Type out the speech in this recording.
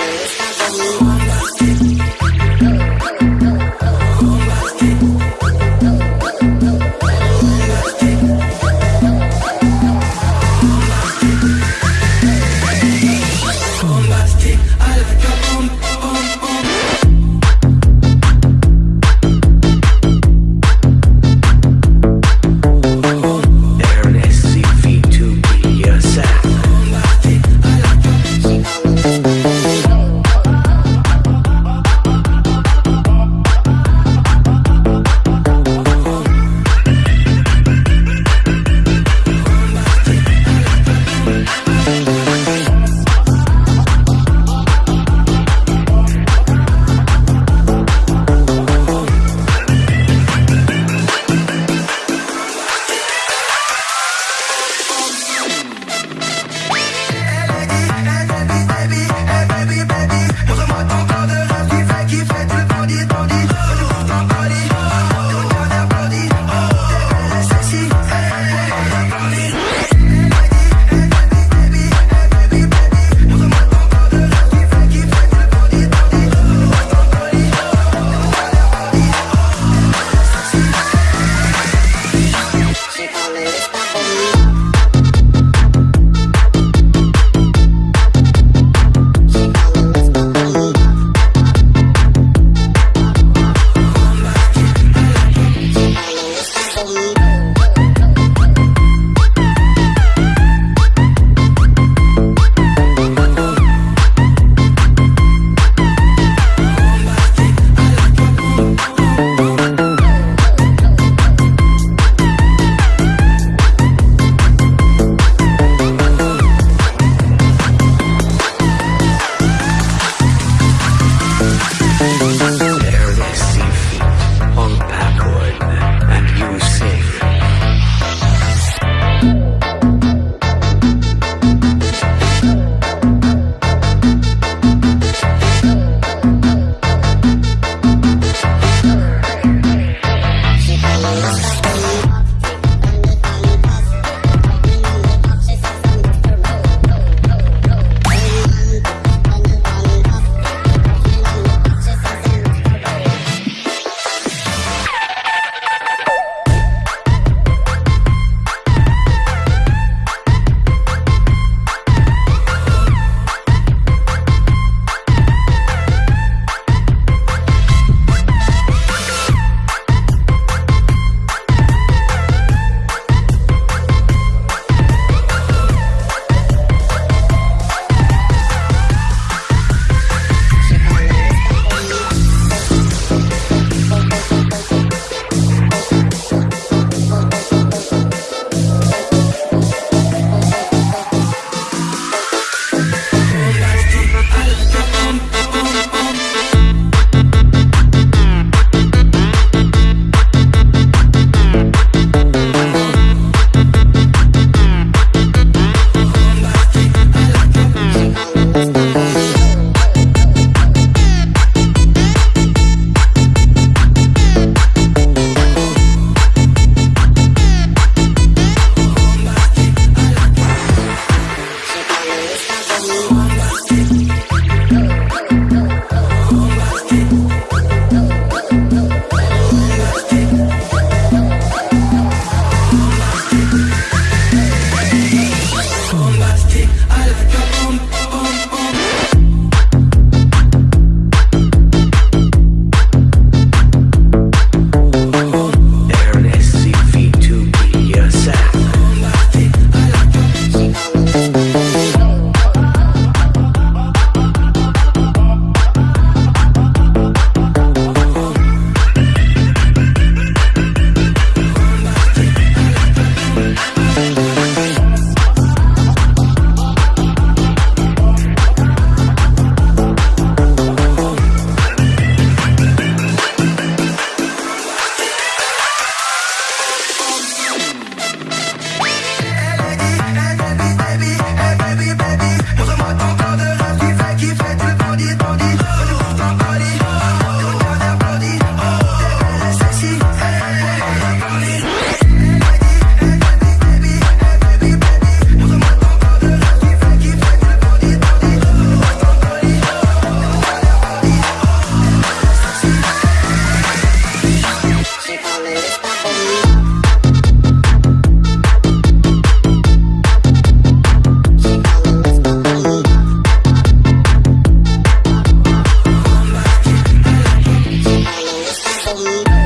Gonna be believe me.